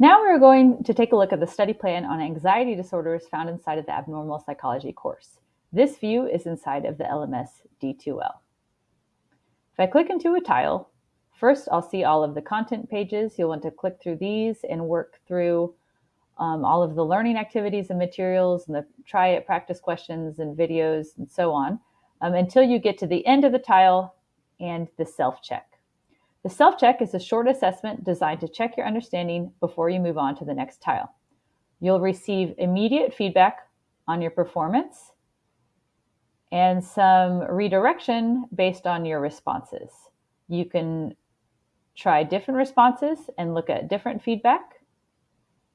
Now we're going to take a look at the study plan on anxiety disorders found inside of the abnormal psychology course. This view is inside of the LMS D2L. If I click into a tile, first I'll see all of the content pages. You'll want to click through these and work through um, all of the learning activities and materials and the try it practice questions and videos and so on um, until you get to the end of the tile and the self-check. The self-check is a short assessment designed to check your understanding before you move on to the next tile. You'll receive immediate feedback on your performance and some redirection based on your responses. You can try different responses and look at different feedback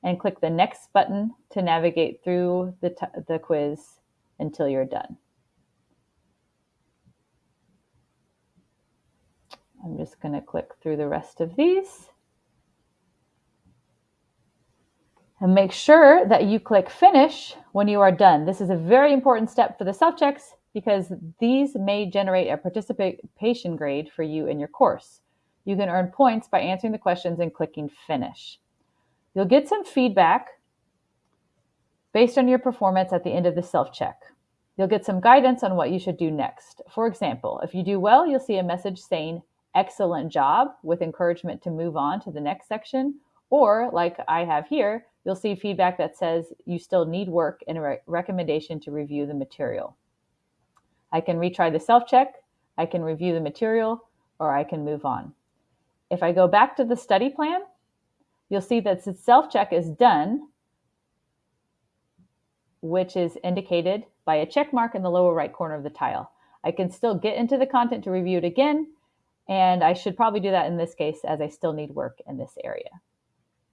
and click the next button to navigate through the, the quiz until you're done. I'm just going to click through the rest of these. And make sure that you click finish when you are done. This is a very important step for the self-checks because these may generate a participation grade for you in your course. You can earn points by answering the questions and clicking finish. You'll get some feedback based on your performance at the end of the self-check. You'll get some guidance on what you should do next. For example, if you do well, you'll see a message saying, excellent job with encouragement to move on to the next section. Or like I have here, you'll see feedback that says you still need work and a re recommendation to review the material. I can retry the self-check, I can review the material, or I can move on. If I go back to the study plan, you'll see that the self-check is done, which is indicated by a check mark in the lower right corner of the tile. I can still get into the content to review it again, and I should probably do that in this case as I still need work in this area.